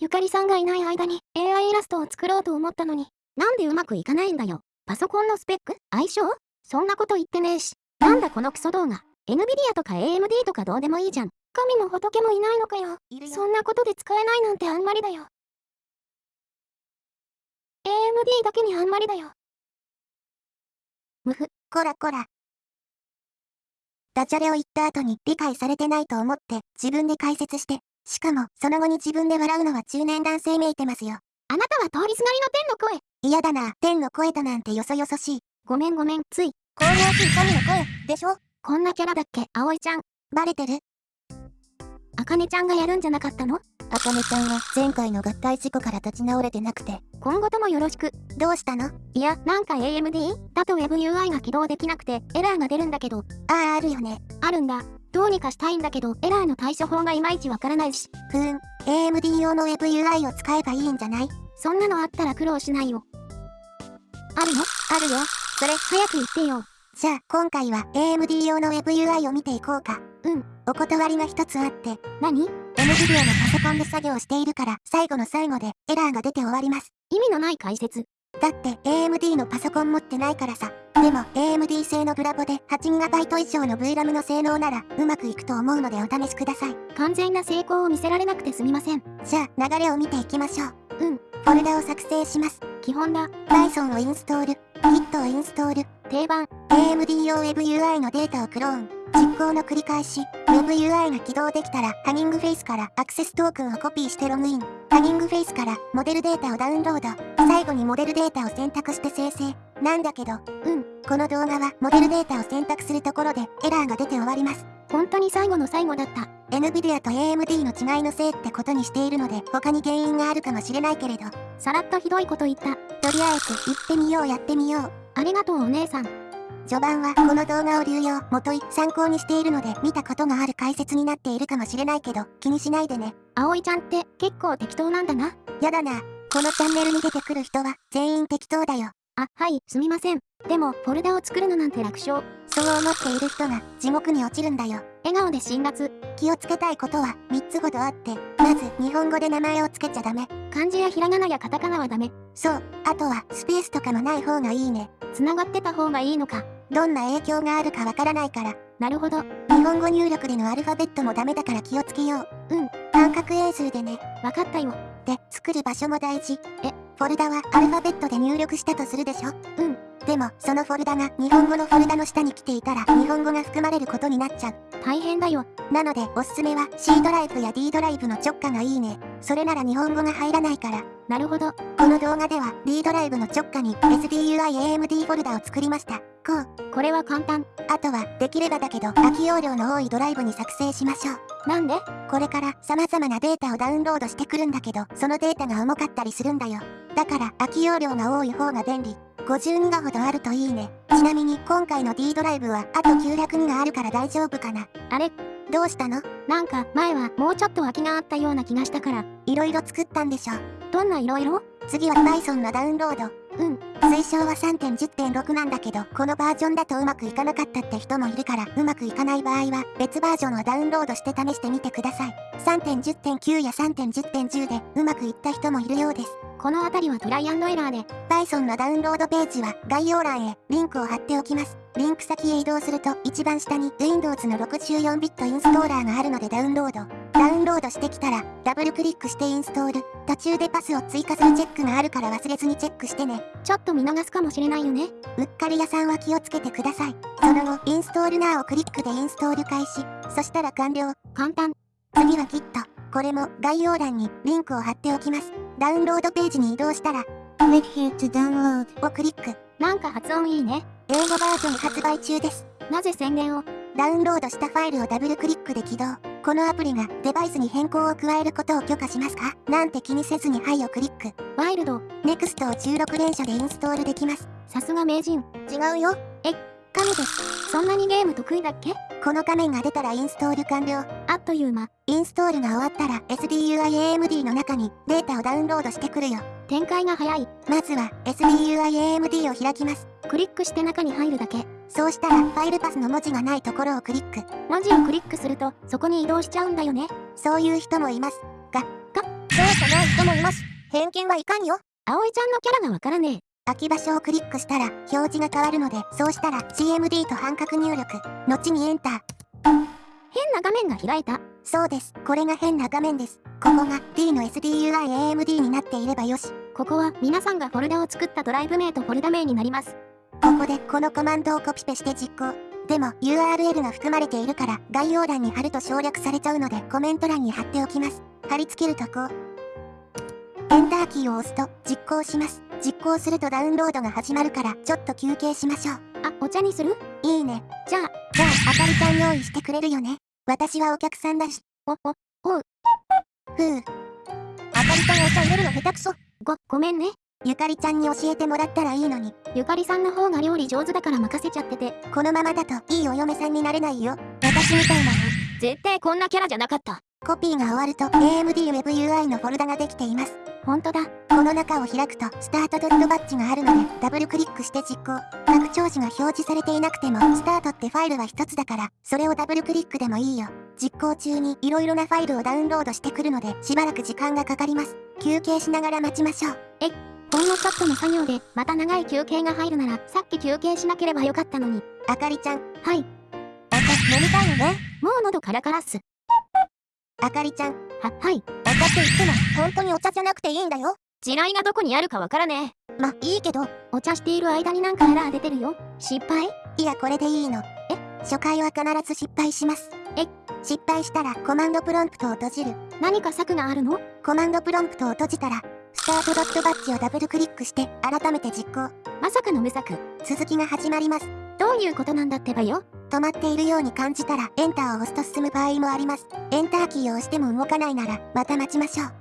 ゆかりさんがいない間に AI イラストを作ろうと思ったのに、なんでうまくいかないんだよ。パソコンのスペック？相性？そんなこと言ってねえし。なんだこのクソ動画？NVIDIA とか AMD とかどうでもいいじゃん。神も仏もいないのかよ。そんなことで使えないなんてあんまりだよ。AMD だけにあんまりだよ。むふ、こらこら。ダジャレを言った後に理解されてないと思って自分で解説して、しかもその後に自分で笑うのは中年男性めいてますよ。あなたは通りすがりの天の声。嫌だな、天の声だなんてよそよそしい。ごめんごめん、つい。こう大きい神の声、でしょこんなキャラだっけ、葵ちゃん。バレてるあかねちゃんがやるんじゃなかったの？あかねちゃんは前回の合体事故から立ち直れてなくて、今後ともよろしく。どうしたの？いや、なんか AMD? だと WebUI が起動できなくてエラーが出るんだけど。ああ、あるよね。あるんだ。どうにかしたいんだけど、エラーの対処法がいまいちわからないし。ふーん、AMD 用の WebUI を使えばいいんじゃない？そんなのあったら苦労しないよ。あるの？あるよ。それ、早く言ってよ。じゃあ、今回は AMD 用の WebUI を見ていこうか。うん。お断りが一つあって。何 ?NVIDIA のパソコンで作業しているから、最後の最後でエラーが出て終わります。意味のない解説。だって AMD のパソコン持ってないからさ。でも AMD 製のブラボで 8GB 以上の VRAM の性能ならうまくいくと思うのでお試しください。完全な成功を見せられなくてすみません。じゃあ流れを見ていきましょう。うん。フォルダを作成します。基本だ。Python をインストール。Git をインストール。定番。AMD 用 WebUI のデータをクローン。実行の繰り返し。WebUI が起動できたら、ハギングフェイスからアクセストークンをコピーしてログイン。ハギングフェイスからモデルデータをダウンロード。最後にモデルデータを選択して生成。なんだけど、うん。この動画はモデルデータを選択するところでエラーが出て終わります。本当に最後の最後だった。NVIDIA と AMD の違いのせいってことにしているので、他に原因があるかもしれないけれど、さらっとひどいこと言った。とりあえず行ってみようやってみよう。ありがとうお姉さん。序盤はこの動画を流用、元い参考にしているので見たことがある解説になっているかもしれないけど気にしないでね。葵ちゃんって結構適当なんだな。やだな。このチャンネルに出てくる人は全員適当だよ。あ、はい、すみません。でも、フォルダを作るのなんて楽勝。そう思っている人が地獄に落ちるんだよ。笑顔で辛辣。気をつけたいことは3つほどあって、まず日本語で名前を付けちゃダメ。漢字やひらがなやカタカナはダメ。そう、あとはスペースとかもない方がいいね。繋がってた方がいいのか。どんな影響があるかわからないから。なるほど。日本語入力でのアルファベットもダメだから気をつけよう。うん。半角英数でね。わかったよ。で、作る場所も大事。え、フォルダはアルファベットで入力したとするでしょうん。でも、そのフォルダが日本語のフォルダの下に来ていたら日本語が含まれることになっちゃう。大変だよ。なので、おすすめは C ドライブや D ドライブの直下がいいね。それなら日本語が入らないから。なるほど。この動画では D ドライブの直下に SDUIAMD フォルダを作りました。こう。これは簡単。あとは、できればだけど、空き容量の多いドライブに作成しましょう。なんで？これから様々なデータをダウンロードしてくるんだけど、そのデータが重かったりするんだよ。だから、空き容量が多い方が便利。52がほどあるといいね。ちなみに、今回の D ドライブは、あと902があるから大丈夫かな。あれ？どうしたの？なんか、前はもうちょっと空きがあったような気がしたから。いろいろ作ったんでしょ。どんないろいろ？次は Python のダウンロード。うん。推奨は3.10.6なんだけど、このバージョンだとうまくいかなかったって人もいるから、うまくいかない場合は、別バージョンをダウンロードして試してみてください。3.10.9や3.10.10で、うまくいった人もいるようです。このあたりはトライアンドエラーで。Python のダウンロードページは概要欄へリンクを貼っておきます。リンク先へ移動すると一番下に Windows の 64bit インストーラーがあるのでダウンロード。ダウンロードしてきたらダブルクリックしてインストール。途中でパスを追加するチェックがあるから忘れずにチェックしてね。ちょっと見逃すかもしれないよね。うっかり屋さんは気をつけてください。その後、インストールナーをクリックでインストール開始。そしたら完了。簡単。次は Git。これも概要欄にリンクを貼っておきます。ダウンロードページに移動したら、Click here to download をクリック。なんか発音いいね。英語バージョン発売中です。なぜ宣伝を？ダウンロードしたファイルをダブルクリックで起動。このアプリがデバイスに変更を加えることを許可しますか？なんて気にせずにはいをクリック。ワイルド。NEXT を16連射でインストールできます。さすが名人。違うよ。え、神です。そんなにゲーム得意だっけ？この画面が出たらインストール完了。あっという間。インストールが終わったら SDUIAMD の中にデータをダウンロードしてくるよ。展開が早い。まずは SDUIAMD を開きます。クリックして中に入るだけ。そうしたらファイルパスの文字がないところをクリック。文字をクリックするとそこに移動しちゃうんだよね。そういう人もいます。が、が、どうじゃない人もいます。偏見はいかんよ。葵ちゃんのキャラがわからねえ。空き場所をクリックしたら表示が変わるので、そうしたら CMD と半角入力、後にエンター。変な画面が開いた。そうです。これが変な画面です。ここが D の SDUIAMD になっていればよし。ここは皆さんがフォルダを作ったドライブ名とフォルダ名になります。ここでこのコマンドをコピペして実行。でも URL が含まれているから概要欄に貼ると省略されちゃうのでコメント欄に貼っておきます。貼り付けるとこう。エンターキーを押すと実行します。実行するとダウンロードが始まるからちょっと休憩しましょう。あ、お茶にする？いいね。じゃあ、じゃあ、あかりちゃん用意してくれるよね。私はお客さんだし。お、お、ふう。あかりちゃんお茶入れるの下手くそ。ご、ごめんね。ゆかりちゃんに教えてもらったらいいのに。ゆかりさんの方が料理上手だから任せちゃってて。このままだといいお嫁さんになれないよ。私みたいなの。絶対こんなキャラじゃなかった。コピーが終わると AMD WebUI のフォルダができています。ほんとだ。この中を開くとスタートドットバッジがあるのでダブルクリックして実行。拡張子が表示されていなくてもスタートってファイルは一つだからそれをダブルクリックでもいいよ。実行中に色々なファイルをダウンロードしてくるのでしばらく時間がかかります。休憩しながら待ちましょう。ほんのちょっとの作業でまた長い休憩が入るならさっき休憩しなければよかったのに。あかりちゃん、はい。お茶飲みたいよね。もう喉カラカラっす。あかりちゃん、は、はい。お茶って言っても本当にお茶じゃなくていいんだよ。地雷がどこにあるかわからねえ。ま、いいけど、お茶している間になんかエラー出てるよ。失敗？いやこれでいいの。え？初回は必ず失敗します。え？失敗したらコマンドプロンプトを閉じる。何か策があるの？コマンドプロンプトを閉じたら、スタートドットバッジをダブルクリックして改めて実行。まさかの無策。続きが始まります。どういうことなんだってばよ。止まっているように感じたらエンターを押すと進む場合もあります。エンターキーを押しても動かないならまた待ちましょう。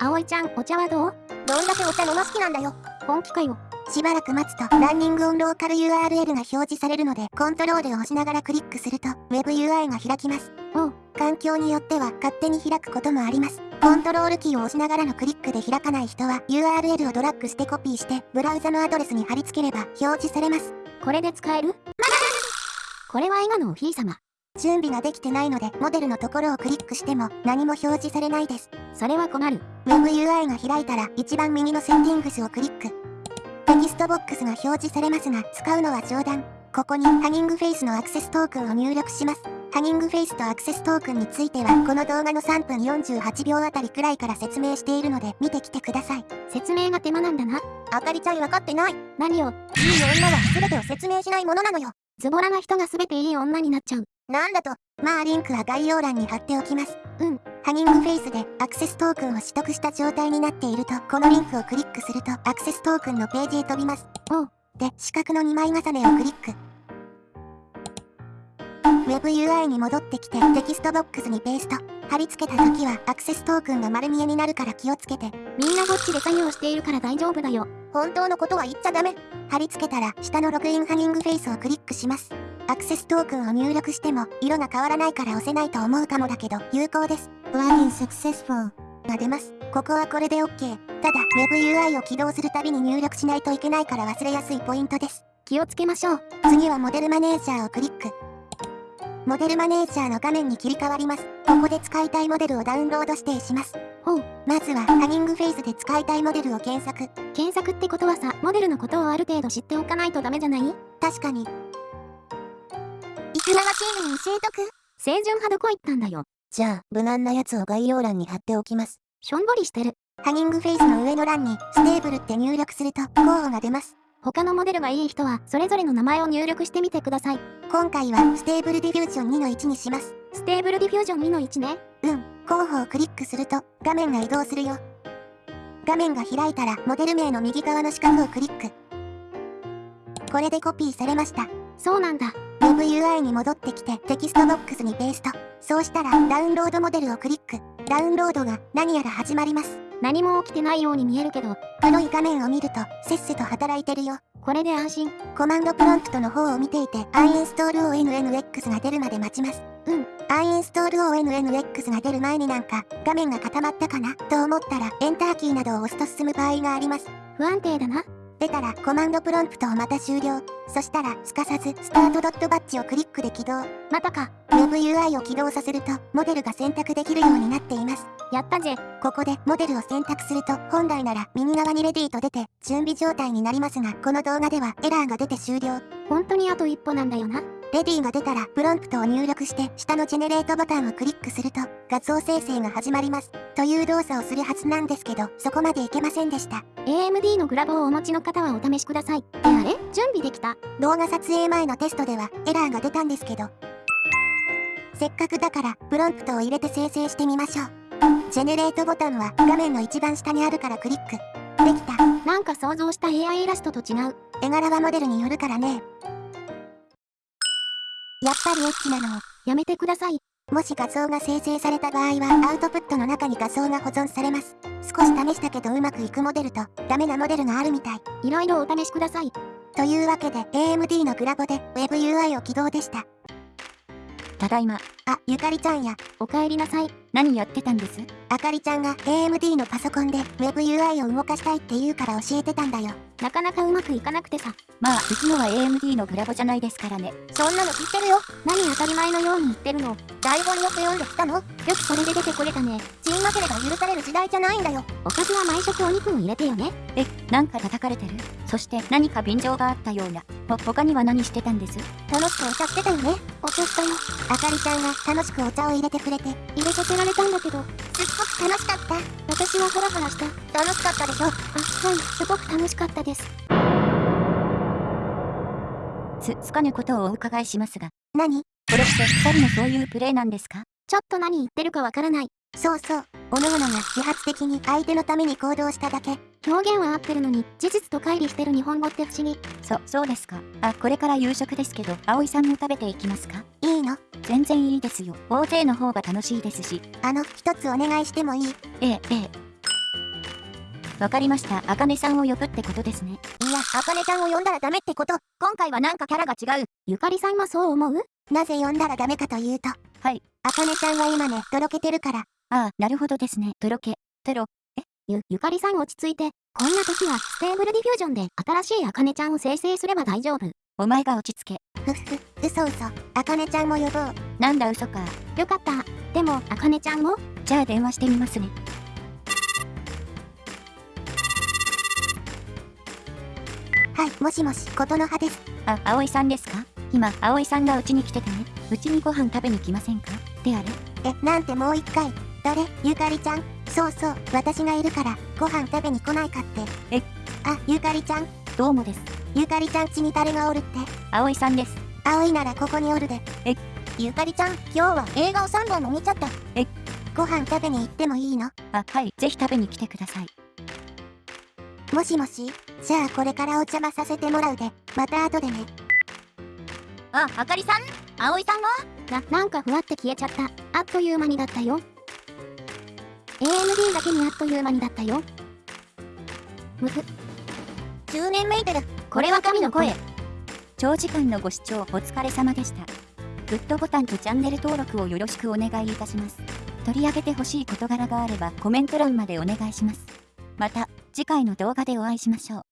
葵ちゃん、お茶はどう？どんだけお茶飲ま好きなんだよ。本気かよ。しばらく待つとランニングオンローカル URL が表示されるのでコントロールを押しながらクリックすると WebUI が開きます。おう環境によっては勝手に開くこともあります。コントロールキーを押しながらのクリックで開かない人は URL をドラッグしてコピーしてブラウザのアドレスに貼り付ければ表示されます。これで使える？これはエガのおひいさま。準備ができてないのでモデルのところをクリックしても何も表示されないです。それは困る。WebUI が開いたら一番右のセッティングスをクリック。テキストボックスが表示されますが使うのは冗談。ここにハギングフェイスのアクセストークンを入力します。ハギングフェイスとアクセストークンについてはこの動画の3分48秒あたりくらいから説明しているので見てきてください。説明が手間なんだな。あかりちゃん分かってない。いい何を、女は全てを説明しないものなのよ。ズボラな人が全ていい女になっちゃう。なんだと、まあリンクは概要欄に貼っておきます。うん。 Hugging Face でアクセストークンを取得した状態になっていると、このリンクをクリックするとアクセストークンのページへ飛びます。おう。で、四角の2枚重ねをクリック。WebUI に戻ってきてテキストボックスにペースト。貼り付けた時はアクセストークンが丸見えになるから気をつけて。みんなこっちで作業しているから大丈夫だよ。本当のことは言っちゃダメ。貼り付けたら下のログインハギングフェイスをクリックします。アクセストークンを入力しても色が変わらないから押せないと思うかもだけど有効です。Login successful が出ます。ここはこれで OK。ただ WebUI を起動するたびに入力しないといけないから忘れやすいポイントです。気をつけましょう。次はモデルマネージャーをクリック。モデルマネージャーの画面に切り替わります。ここで使いたいモデルをダウンロード指定します。ほう。まずは Hugging Face で使いたいモデルを検索。検索ってことはさ、モデルのことをある程度知っておかないとダメじゃない？確かに。いくらはチームに教えとく清純派どこ行ったんだよ。じゃあ、無難なやつを概要欄に貼っておきます。しょんぼりしてる。 Hugging Face の上の欄に、 Stable って入力すると、候補が出ます。他のモデルがいい人は、それぞれの名前を入力してみてください。今回は、 Stable Diffusion 2の1にします。 Stable Diffusion 2の1ね。うん、候補をクリックすると、画面が移動するよ。画面が開いたら、モデル名の右側の四角をクリック。これでコピーされました。そうなんだ。WebUI に戻ってきてテキストボックスにペースト。そうしたらダウンロードモデルをクリック。ダウンロードが何やら始まります。何も起きてないように見えるけど、黒い画面を見るとせっせと働いてるよ。これで安心。コマンドプロンプトの方を見ていて uninstall.onnx が出るまで待ちます。うん。uninstall.onnx が出る前になんか画面が固まったかな？と思ったらエンターキーなどを押すと進む場合があります。不安定だな。出たらコマンドプロンプトをまた終了。そしたらすかさずスタートドットバッジをクリックで起動。またか。WebUI を起動させるとモデルが選択できるようになっています。やったぜ。ここでモデルを選択すると本来なら右側にレディーと出て準備状態になりますがこの動画ではエラーが出て終了。本当にあと一歩なんだよな。レディーが出たらプロンプトを入力して下のジェネレートボタンをクリックすると画像生成が始まります。という動作をするはずなんですけどそこまでいけませんでした。AMD のグラボをお持ちの方はお試しください。あれ？準備できた？動画撮影前のテストではエラーが出たんですけどせっかくだからプロンプトを入れて生成してみましょう。ジェネレートボタンは画面の一番下にあるからクリック。できた。なんか想像した AI イラストと違う。絵柄はモデルによるからね。やっぱりエッチなのを。やめてください。もし画像が生成された場合はアウトプットの中に画像が保存されます。少し試したけどうまくいくモデルとダメなモデルがあるみたい。いろいろお試しください。というわけで AMD のグラボで WebUI を起動でした。ただいま。あ、ゆかりちゃんや、お帰りなさい。何やってたんです？あかりちゃんが AMD のパソコンで WebUI を動かしたいって言うから教えてたんだよ。なかなかうまくいかなくてさ。まあ、うちのは AMD のグラボじゃないですからね。そんなの知ってるよ。何当たり前のように言ってるの？よ台本よく読んできたの？くそれで出てこれたね。チンマケレが許される時代じゃないんだよ。おかずは毎食お肉を入れてよね。え、なんか叩かれてる？そして何か便乗があったような。ほ、他には何してたんです？楽しくお茶してたよね。お茶したよ。あかりちゃんが楽しくお茶を入れてくれて、入れさせられたんだけど、すっごく楽しかった。私はハラハラした。楽しかったでしょ？あ、はい、すごく楽しかったです。つ、つかぬことをお伺いしますが、何？これって二人のそういうプレイなんですか？ちょっと何言ってるかわからない。そうそう。おのおのが自発的に相手のために行動しただけ。表現は合ってるのに、事実と乖離してる日本語って不思議。そ、そうですか。あ、これから夕食ですけど、葵さんも食べていきますか？全然いいですよ。大勢の方が楽しいですし。あの、一つお願いしてもいい？いええ、ええ。わかりました。あかねさんを呼ぶってことですね。や、あかねちゃんを呼んだらダメってこと。今回はなんかキャラが違う。ゆかりさんはそう思う？なぜ呼んだらダメかというと。はい。あかねちゃんは今ね、とろけてるから。ああ、なるほどですね。とろけ。とろ。ゆ、ゆかりさん落ち着いて、こんな時は Stable Diffusion で新しいあかねちゃんを生成すれば大丈夫。お前が落ち着け。ふっふ、嘘嘘。あかねちゃんも呼ぼう。なんだ嘘か。よかった。でも、あかねちゃんも？じゃあ電話してみますね。はい、もしもし、ことの葉です。あ、葵さんですか？今、葵さんがうちに来ててね。うちにご飯食べに来ませんか？であれ？え、なんてもう一回。誰？ゆかりちゃん？そうそう、私がいるから、ご飯食べに来ないかって。え？あ、ゆかりちゃん？どうもです。ゆかりちゃん家に誰がおるって。葵さんです。葵ならここにおるで。え？ゆかりちゃん、今日は映画を3本も見ちゃった。え？ご飯食べに行ってもいいの？あ、はい。ぜひ食べに来てください。もしもし？じゃあこれからお邪魔させてもらうで。また後でね。あ、あかりさん？葵さんは？な、なんかふわって消えちゃった。あっという間にだったよ。AMD だけにあっという間にだったよ。むふ、10年メイテル。これは神の声。長時間のご視聴お疲れ様でした。グッドボタンとチャンネル登録をよろしくお願いいたします。取り上げてほしい事柄があればコメント欄までお願いします。また、次回の動画でお会いしましょう。